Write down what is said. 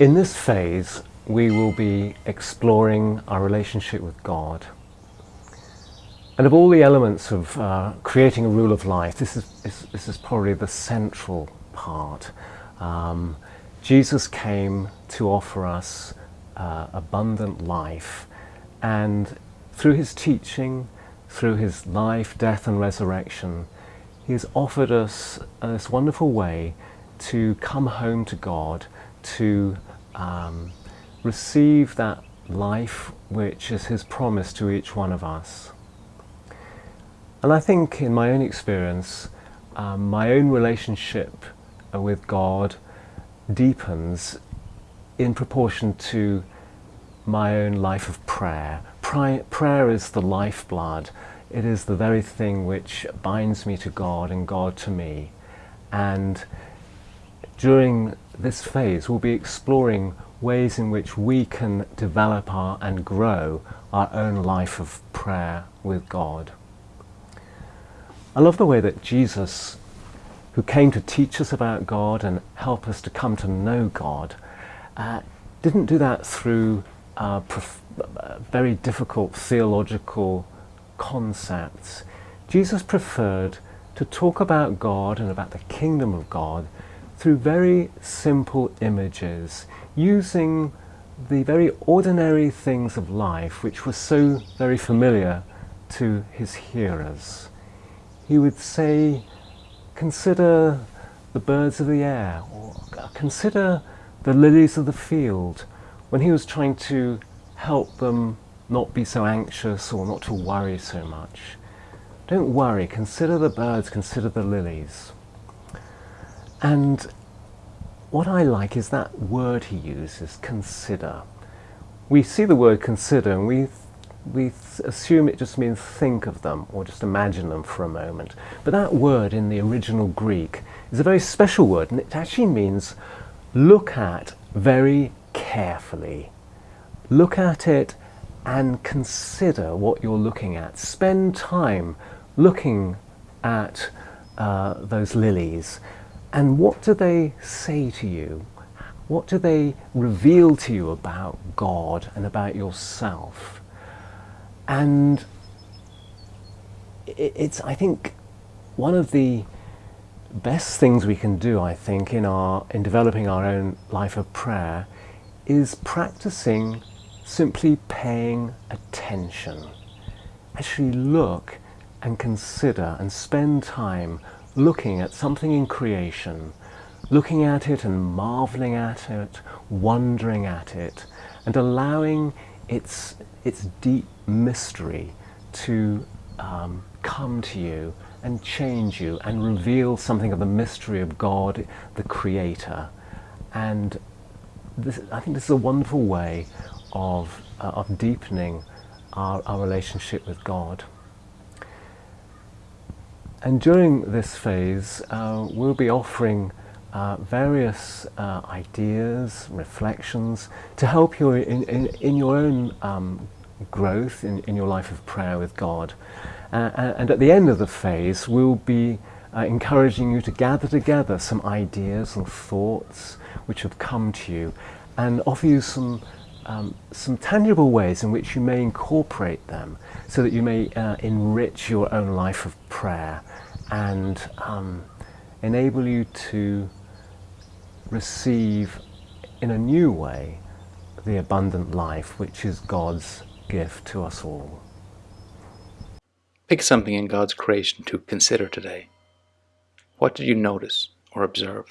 In this phase, we will be exploring our relationship with God. And of all the elements of uh, creating a rule of life, this is, this, this is probably the central part. Um, Jesus came to offer us uh, abundant life, and through his teaching, through his life, death, and resurrection, he has offered us this wonderful way to come home to God, to um, receive that life which is his promise to each one of us. And I think in my own experience, um, my own relationship with God deepens in proportion to my own life of prayer. prayer is the lifeblood. It is the very thing which binds me to God and God to me. And during this phase, we'll be exploring ways in which we can develop our, and grow our own life of prayer with God. I love the way that Jesus, who came to teach us about God and help us to come to know God, uh, didn't do that through uh, very difficult theological concepts. Jesus preferred to talk about God and about the kingdom of God through very simple images, using the very ordinary things of life which were so very familiar to his hearers. He would say, consider the birds of the air, or uh, consider the lilies of the field, when he was trying to help them not be so anxious or not to worry so much. Don't worry, consider the birds, consider the lilies. And what I like is that word he uses, consider. We see the word consider and we, we assume it just means think of them or just imagine them for a moment. But that word in the original Greek is a very special word and it actually means look at very carefully. Look at it and consider what you're looking at. Spend time looking at uh, those lilies and what do they say to you? What do they reveal to you about God and about yourself? And it's, I think, one of the best things we can do, I think, in, our, in developing our own life of prayer is practicing simply paying attention. Actually look and consider and spend time looking at something in creation, looking at it and marveling at it, wondering at it, and allowing its, its deep mystery to um, come to you and change you and reveal something of the mystery of God, the Creator. And this, I think this is a wonderful way of, uh, of deepening our, our relationship with God. And during this phase, uh, we'll be offering uh, various uh, ideas, reflections to help you in, in, in your own um, growth in, in your life of prayer with God. Uh, and at the end of the phase, we'll be uh, encouraging you to gather together some ideas and thoughts which have come to you and offer you some um, some tangible ways in which you may incorporate them so that you may uh, enrich your own life of prayer and um, enable you to receive in a new way the abundant life which is God's gift to us all. Pick something in God's creation to consider today. What did you notice or observe?